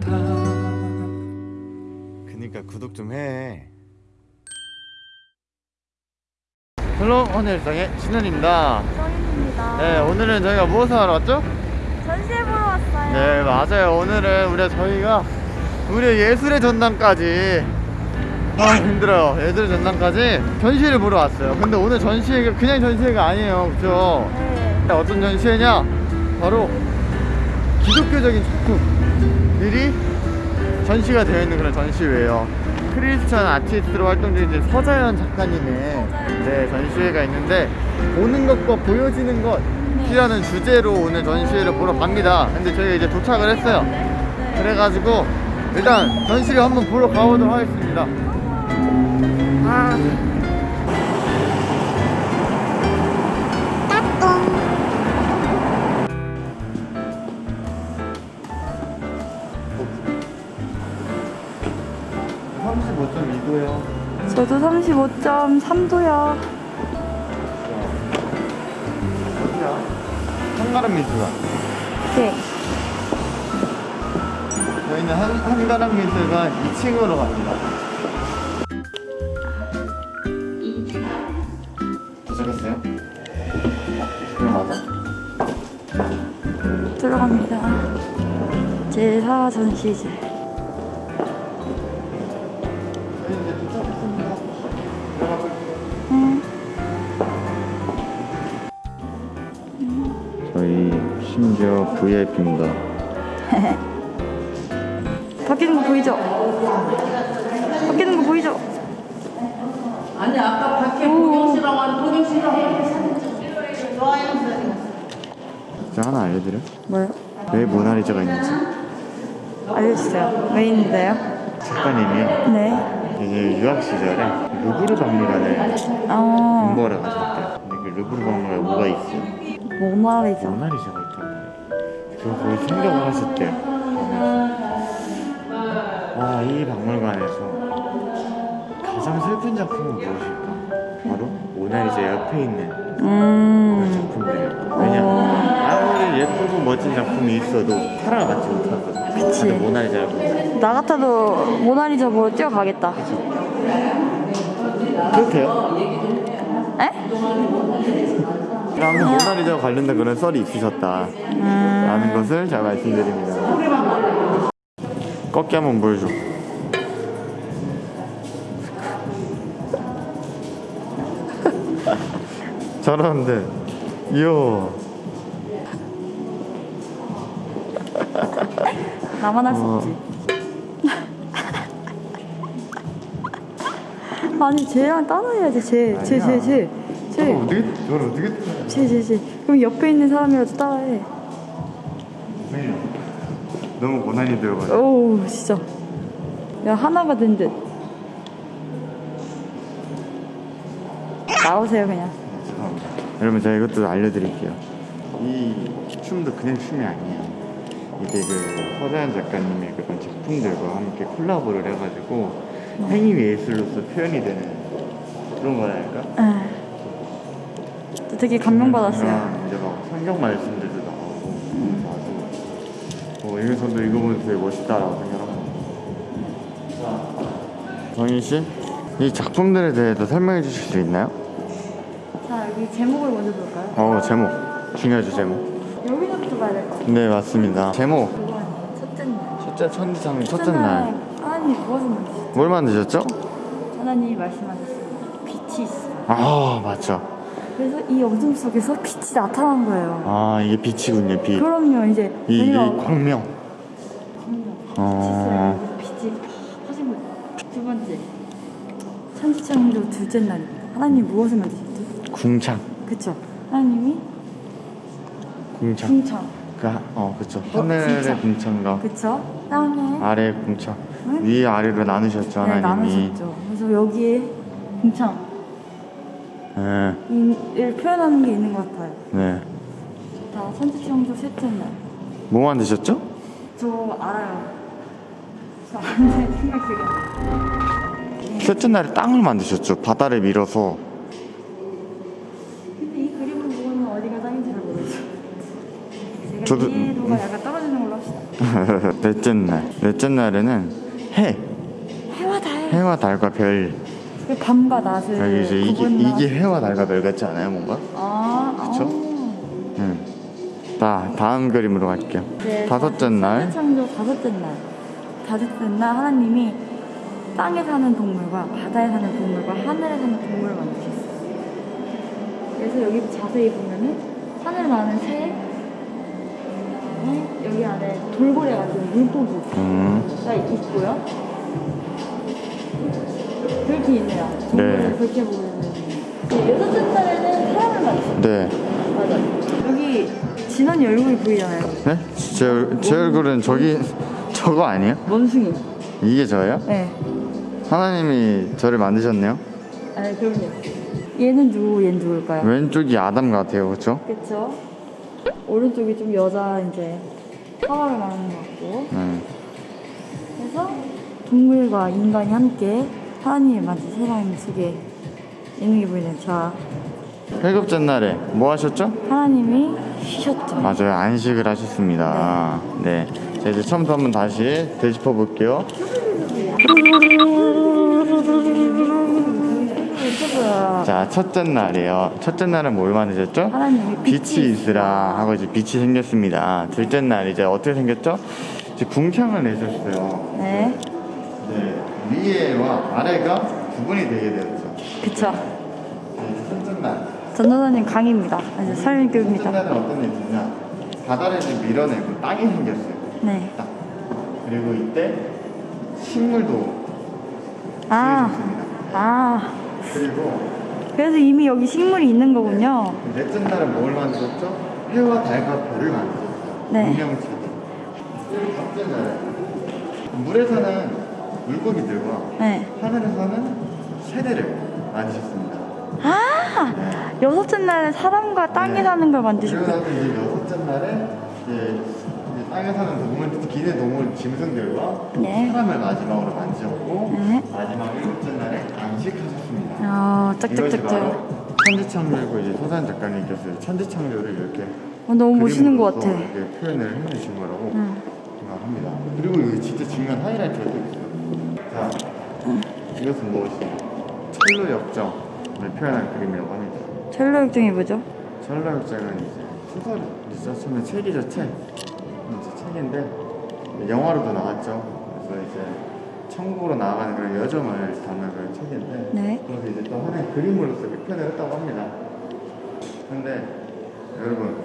같아 그니까 구독 좀해 Hello 헌일상의 신현입니다 서인입니다. 네 오늘은 저희가 무엇을 하러 왔죠? 전시회 보러 왔어요. 네 맞아요 오늘은 우리 저희가 우리 예술의 전당까지 아 힘들어요 예술의 전당까지 전시회를 보러 왔어요 근데 오늘 전시회가 그냥 전시회가 아니에요 그죠? 네. 어떤 전시회냐? 바로 기독교적인 작품들이 전시가 되어 있는 그런 전시회예요. 크리스천 아티스트로 활동 중인 이제 서자연 작가님의 네, 전시회가 있는데 보는 것과 보여지는 것이라는 주제로 오늘 전시회를 보러 갑니다. 근데 저희가 이제 도착을 했어요. 그래가지고 일단 전시를 한번 보러 가보도록 하겠습니다. 아. 저도 35.3도요. 어디야? 한가람 미술관. 네. 저희는 한, 한가람 미술관 2층으로 갑니다. 도착했어요? 맞아? 들어갑니다. 제4 전시실. VIP입니다. 바뀌는 거 보이죠? 바뀌는 거 보이죠? 아니 아까 밖에 보경 씨랑 완 보경 씨랑 제가 하나 알려드려? 뭐요? 왜 모나리자가 있는지. 알려주세요. 왜 있는데요? 작가님이 네. 이제 유학 시절에 루브르 박물관을 어, 공부하러 가셨대요. 근데 그 루브르 박물관에 뭐가 있어요? 모나리자. 모나리자가. 그걸 거기 생각을 하셨대요. 아, 이 박물관에서 가장 슬픈 작품은 무엇일까? 바로 모나리자 옆에 있는 그런 음, 작품들이에요. 왜냐? 아무리 예쁘고 멋진 작품이 있어도 사랑을 받지 못하거든. 그치. 모나리자를 보면 나 같아도 모나리자 보러 뛰어가겠다. 그렇대요. 에? 그러면 모나리자와 관련된 그런 썰이 있으셨다. 라는 것을 잘 말씀드립니다. 꺾기 한번 보여줘. 잘하는데, 이야. 나만 할수 어. 없지. 아니 쟤랑 따라해야지 쟤, 쟤, 쟤, 쟤, 쟤, 어떻게, 저걸 어떻게 따라해? 쟤, 쟤, 쟤. 그럼 옆에 있는 사람이라도 따라해. 너무 고난이 되어가지고. 오우 진짜. 야 하나가 된 듯. 나오세요 그냥. 죄송합니다. 여러분 제가 이것도 알려드릴게요. 이 춤도 그냥 춤이 아니에요. 이게 그 서자연 작가님의 그런 작품들과 함께 콜라보를 해가지고 행위 예술로서 표현이 되는 그런 거라니까. 에. 저 되게 감명받았어요. 아, 이제 막 성경 나오고 나도 어, 여기서도 이거 보면 되게 멋있다라고 생각합니다. 정인 씨, 이 작품들에 대해서 설명해 주실 수 있나요? 자 여기 제목을 먼저 볼까요? 어 제목 중요하죠 제목. 여기서부터 봐야 될 것 같아요. 네 맞습니다. 제목 첫째 날. 첫째 천지창 첫째 날. 하나님 무엇을 만드셨죠? 뭘 만드셨죠? 하나님이 말씀하셨어요. 빛이 있어요. 아 맞죠. 그래서 이 어둠 속에서 빛이 나타난 거예요. 아 이게 빛이군요 빛. 그럼요 이제 이, 이 왜냐면 광명. 어. 빛이 하신 거예요. 두 번째 천지창조 둘째 날입니다. 하나님 무엇을 만드셨죠? 궁창. 그쵸? 하나님이 궁창. 궁창. 그, 하- 어 그쵸. 하늘의 궁창. 궁창 과 그쵸? 땅에 아래 궁창. 응? 위 아래로 나누셨죠 네, 하나님이. 나누셨죠. 그래서 여기에 궁창 네. 을 표현하는 게 있는 것 같아요. 네. 자, 천지창조 셋째 날. 뭐 만드셨죠? 저 알아요. 저 아는데 안 나요. 셋째 날에 땅을 만드셨죠. 바다를 밀어서. 근데 이 그림을 보고는 어디가 땅인지 잘 모르겠어. 제가 저도- 이해도가 약간 떨어지는 걸로 합시다. 넷째 날. 넷째 날에는 해. 해와 달. 해와 달과 별. 그 밤과 낮을 여기 이제 이게, 구분하는- 이게 해와 달과 별 같지 않아요, 뭔가? 아, 그쵸? 아. 응. 자, 다음 그림으로 갈게요. 네, 다섯째 날. 창조 다섯째 날. 다섯째 날 하나님이 땅에 사는 동물과 바다에 사는 동물과 하늘에 사는 동물을 만드셨어요. 그래서 여기 자세히 보면은 하늘 나는 새, 그다음에 여기 안에 돌고래 같은 물고기가 음. 있고요. 그렇게 있네요. 네. 그렇게 보면은 날에는 사람을 만드셨어요. 네. 맞아. 여기 진원이 얼굴이 보이잖아요. 네? 제, 얼- 제 얼굴은 저기, 저거 아니에요? 원숭이. 이게 저예요? 네. 하나님이 저를 만드셨네요. 아, 그럼요. 얘는 누구, 얘는 누굴까요? 왼쪽이 아담 같아요, 그렇죠? 그쵸? 오른쪽이 좀 여자 이제 하와를 말하는 것 같고 네. 그래서 동물과 인간이 함께 하나님이 만든 세상 속에 있는 게 보이네요. 자, 일곱째 날에 뭐 하셨죠? 하나님이 쉬셨죠. 맞아요, 안식을 하셨습니다. 네. 자, 이제 처음부터 한번 다시 되짚어 볼게요. 자, 첫째 날이에요. 첫째 날은 뭘 만드셨죠? 하나님이 빛이 있으라 하고 이제 빛이 생겼습니다. 둘째 날 이제 어떻게 생겼죠? 이제 궁창을 내셨어요. 네, 네. 위에와 아래가 구분이 되게 되었죠. 그쵸. 네, 이제 첫째 날. 전도사님 강의입니다. 이제 첫째 설교입니다. 날은 어떤 일이 있냐? 바다를 이제 밀어내고 땅이 생겼어요. 네. 딱. 그리고 이때 식물도 아, 생겼습니다. 아. 그리고 그래서 이미 여기 식물이 있는 거군요. 넷째 날은 뭘 만들었죠? 해와 달과 별을 만들었어요. 네. 운명체. 그리고 다섯째 날은 물에서는 물고기들과 네. 하늘에서는 새들을 만드셨습니다. 아, 여섯째 날에 사람과 땅에 네. 사는 걸 만드셨고. 그러고 이제 여섯째 날에 이제, 이제 땅에 사는 동물, 기내 동물 짐승들과 네. 사람을 마지막으로 만지셨고 네. 마지막 일곱째 날에 안식하셨습니다. 아, 짝짝짝짝. 바로 천지창조이고 이제 소산 작가님께서 천지창조를 이렇게 어, 너무 멋있는 것 같아. 이렇게 표현을 해주신 거라고 응. 생각합니다. 그리고 여기 진짜 중요한 하이라이트가 또 있어요. 자, 이것은 무엇이죠? 철로 역정을 표현한 그림이라고 합니다. 철로 역정이 뭐죠? 철로 역정은 이제 소설이죠. 처음에 책이죠, 책. 이제 책인데 영화로도 나왔죠. 그래서 이제 천국으로 나아가는 그런 여정을 담은 그런 책인데 네. 그래서 이제 또 하나의 그림으로서 표현을 했다고 합니다. 근데 여러분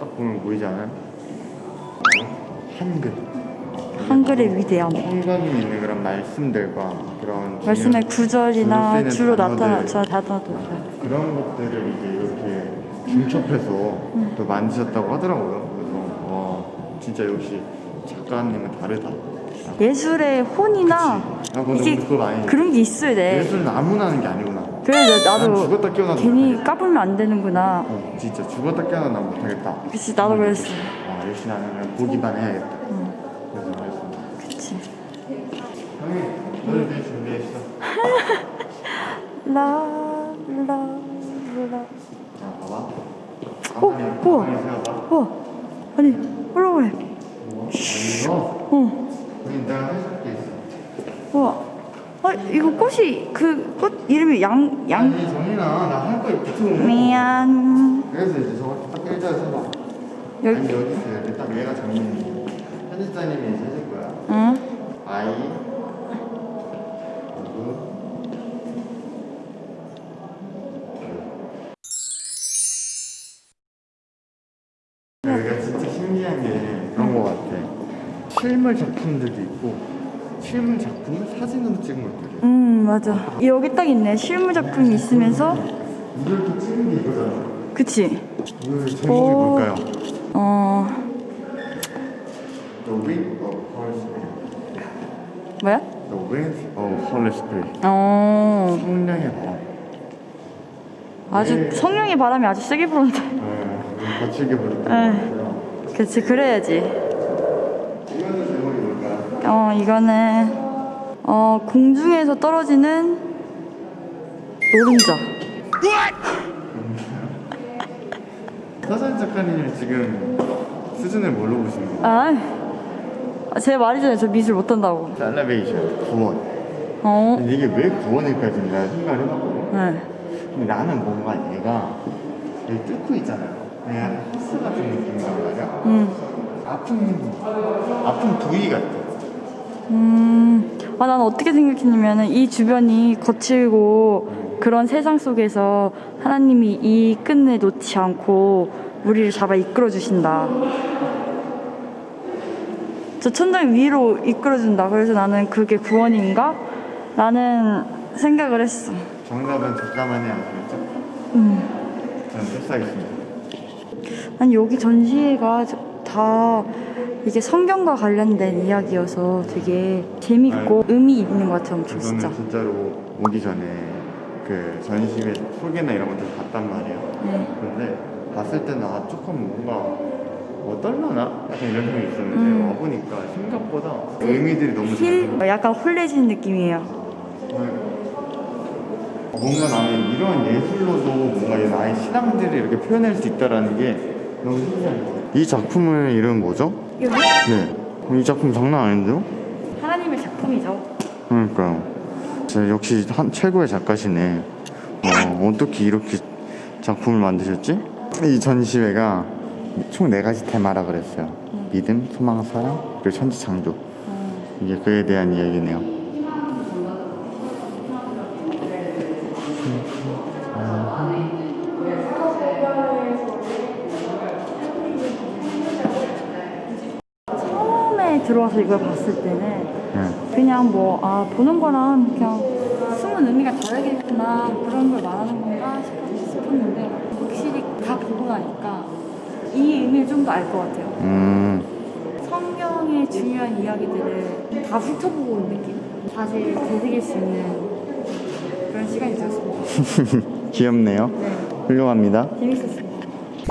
딱 보면 보이지 않아요? 어? 한글. 한글의 위대함. 성경이 있는 그런 말씀들과 그런 말씀의 구절이나 주로. 나타나 저 단어들. 그런 것들을 이제 이렇게 중첩해서 또 만드셨다고 하더라고요. 그래서 와 진짜 역시 작가님은 다르다. 예술의 혼이나 아, 이게 그런 게 있어야 돼. 예술은 아무나 하는 게 아니구나. 그래 나- 나도 죽었다 깨어나도 괜히 못하겠다. 까불면 안 되는구나. 어, 진짜 죽었다 깨어나 난 못하겠다. 그치 나도 그랬어. 아 나는 그냥 보기만 해야겠다. 준비했어. 라라라. 자 봐봐. 어. 와 아니 올라오래. 뭐? 어. 여기 내가 해줄 게 있어. 우와. 아 이거 꽃이 그 꽃 이름이 양 양. 아니 정인아 나 할 거 붙으면 미안. 그래서 이제 저거 딱 일자로 서봐 여기. 아니 여기 있어 여기 딱 얘가 정인이 편집자님이 이제 실물 작품들도 있고 실물 작품을 사진으로 찍은 것들이 음 맞아. 여기 딱 있네. 실물 작품이 있으면서 이걸 또 찍은 게 이거잖아 그치. 이거 제목이 오. 뭘까요? 어 The Wind of Holy Spirit 뭐야? The Wind of Holy Spirit 어 성령의 바람 아주 성령의 바람이 아주 세게 불었는데. 네, 거칠게 부르는 것 네. 그치 그래야지. 이거는 제목이 뭘까요? 어 이거는 어, 공중에서 떨어지는 노른자. 서전 작가님이 지금 수준을 뭘로 보시는 거예요? 아, 제 말이잖아요. 저 미술 못한다고. 엘리베이션, 구원. 어, 근데 이게 왜 구원일까 지금 내가 생각을 해봤거든. 네. 근데 나는 뭔가 얘가 여기 뚫고 있잖아요. 그냥 헬스 같은 느낌이란 말이야. 음, 아픈 아픈 부위 같아. 음. 아, 난 어떻게 생각했냐면은 이 주변이 거칠고 그런 세상 속에서 하나님이 이 끝내 놓지 않고 우리를 잡아 이끌어 주신다. 저 천장 위로 이끌어 준다. 그래서 나는 그게 구원인가? 라는 생각을 했어. 정답은 잠깐만이 아니겠죠? 음. 저는 패스하겠습니다. 아니 여기 전시회가 저- 다 이게 성경과 관련된 이야기여서 되게 재밌고 의미 있는 것 같아요, 엄청 저는 진짜. 진짜로 오기 전에 그 전시회 소개나 이런 것들 봤단 말이에요. 네. 그런데 봤을 때는 아 조금 뭔가 뭐 떨려나? 약간 이런 생각이 있었는데 음. 와보니까 생각보다 의미들이 너무 힐 잘 약간 홀레지는 느낌이에요. 뭔가 나는 이런 예술로도 뭔가 나의 신앙들을 이렇게 표현할 수 있다라는 게 너무 신기한 것 같아요. 이 작품의 이름은 뭐죠? 여기 네. 이 작품 장난 아닌데요? 하나님의 작품이죠. 그러니까요. 진짜 역시 한 최고의 작가시네. 어, 어떻게 이렇게 작품을 만드셨지? 이 전시회가 총 네 가지 테마라 그랬어요. 믿음, 소망, 사랑, 그리고 천지 창조. 이게 그에 대한 이야기네요. 들어와서 이걸 봤을 때는 네. 그냥 뭐 아 보는 거랑 그냥 숨은 의미가 다르겠구나 그런 걸 말하는 건가 싶- 싶었는데 확실히 다 보고 나니까 이 의미를 좀 더 알 것 같아요. 음, 성경의 중요한 이야기들을 다 훑어보고 온 느낌? 다시 되새길 수 있는 그런 시간이 되었습니다. 귀엽네요. 네, 훌륭합니다. 재밌었습니다.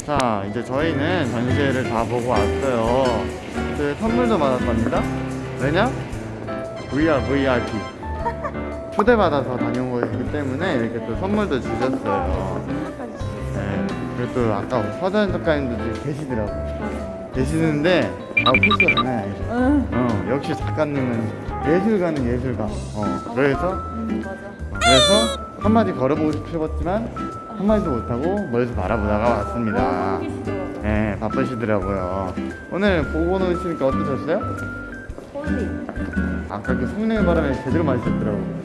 자, 이제 저희는 전시회를 다 보고 왔어요. 그 선물도 받았답니다. 왜냐? VR, VIP. 초대받아서 다녀온 거기 때문에 이렇게 또 선물도 주셨어요. 네. 그리고 또 아까 서전 작가님도 계시더라고. 계시는데, 아, 포스가 장난이 아니죠. 응, 어, 역시 작가님은 예술가는 예술가. 어, 그래서, 음. 그래서 한마디 걸어보고 싶었지만, 한마디도 못하고 멀리서 바라보다가 왔습니다. 네, 바쁘시더라고요. 오늘 보고 노시니까 어떠셨어요? Holy. 아까 그 성령의 바람에 제대로 마셨더라고.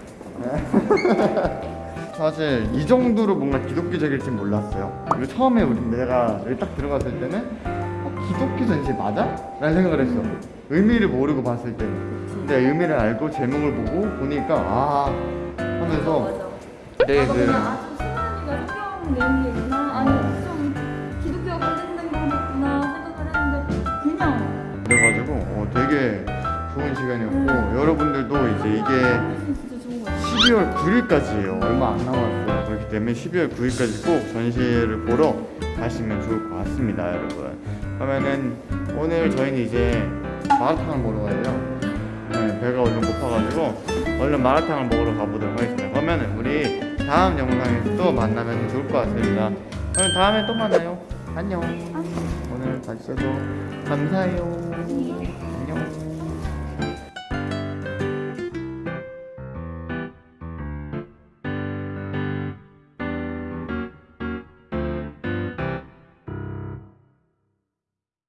사실 이 정도로 뭔가 기독교적일지 몰랐어요. 그리고 처음에 우리 내가 여기 딱 들어갔을 때는 어, 기독교 전시 맞아? 라는 생각을 했어. 의미를 모르고 봤을 때는. 근데 의미를 알고 제목을 보고 보니까 아 하면서 내 그. 아, 저 신랑이가 성경 내는 게 있나? 아니, 좀 기독교와 관련된 거겠구나 생각을 했는데 그냥 그래가지고 어, 되게 좋은 시간이었고 여러분들도 이제 이게 진짜 좋은 거 같아요. 12월 9일까지예요. 얼마 안 남았어요. 그렇기 때문에 12월 9일까지 꼭 전시회를 보러 가시면 좋을 것 같습니다, 여러분. 그러면은 오늘 저희는 이제 마라탕을 먹으러 가요. 네, 배가 얼른 고파가지고 얼른 마라탕을 먹으러 가보도록 하겠습니다. 그러면은 우리 다음 영상에서 또 만나면 좋을 것 같습니다. 그럼 다음에 또 만나요. 안녕. 오늘 봐주셔서 감사해요. 안녕.